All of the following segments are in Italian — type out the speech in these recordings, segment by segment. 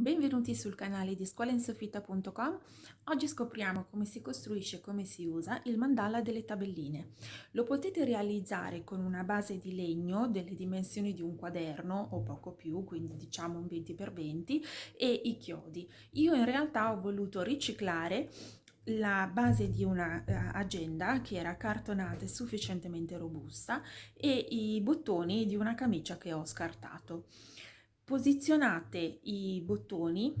Benvenuti sul canale di scuolainsoffitto.com. Oggi scopriamo come si costruisce e come si usa il mandala delle tabelline. Lo potete realizzare con una base di legno delle dimensioni di un quaderno o poco più, quindi diciamo un 20x20 e i chiodi. Io in realtà ho voluto riciclare la base di un'agenda eh, che era cartonata e sufficientemente robusta e i bottoni di una camicia che ho scartato posizionate i bottoni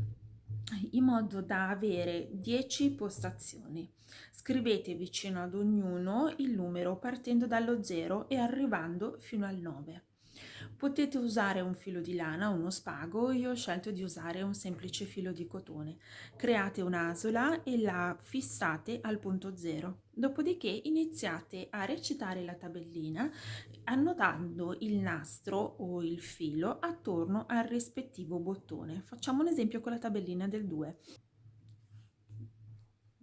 in modo da avere 10 postazioni. Scrivete vicino ad ognuno il numero partendo dallo 0 e arrivando fino al 9. Potete usare un filo di lana, uno spago, io ho scelto di usare un semplice filo di cotone. Create un'asola e la fissate al punto 0. Dopodiché iniziate a recitare la tabellina annotando il nastro o il filo attorno al rispettivo bottone. Facciamo un esempio con la tabellina del 2.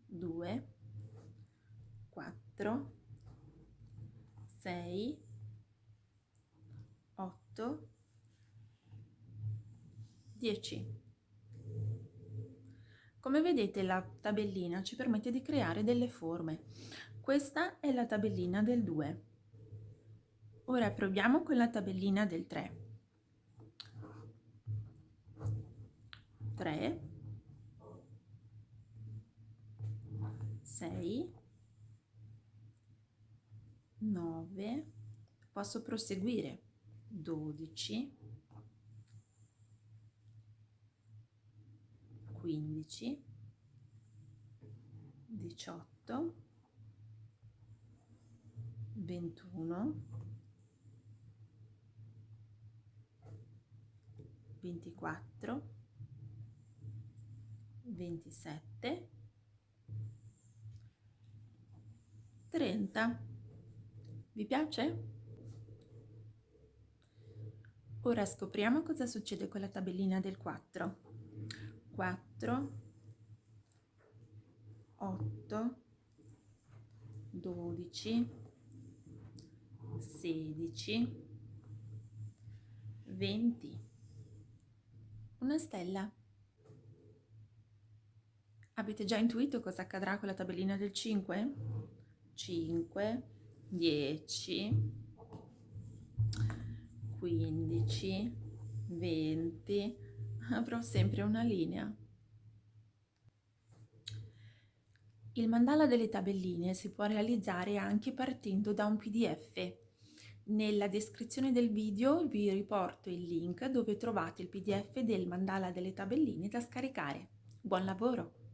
2, 4, 6, 8, 10. Come vedete la tabellina ci permette di creare delle forme. Questa è la tabellina del 2. Ora proviamo con la tabellina del 3. 3, 6, 9, posso proseguire 12, 15, 18, 21, 24, 27, 30. Vi piace? Ora scopriamo cosa succede con la tabellina del 4. 4, 8, 12, 16, 20. Una stella. Avete già intuito cosa accadrà con la tabellina del 5? 5, 10, 15, 20, avrò sempre una linea. Il mandala delle tabelline si può realizzare anche partendo da un pdf. Nella descrizione del video vi riporto il link dove trovate il pdf del mandala delle tabelline da scaricare. Buon lavoro!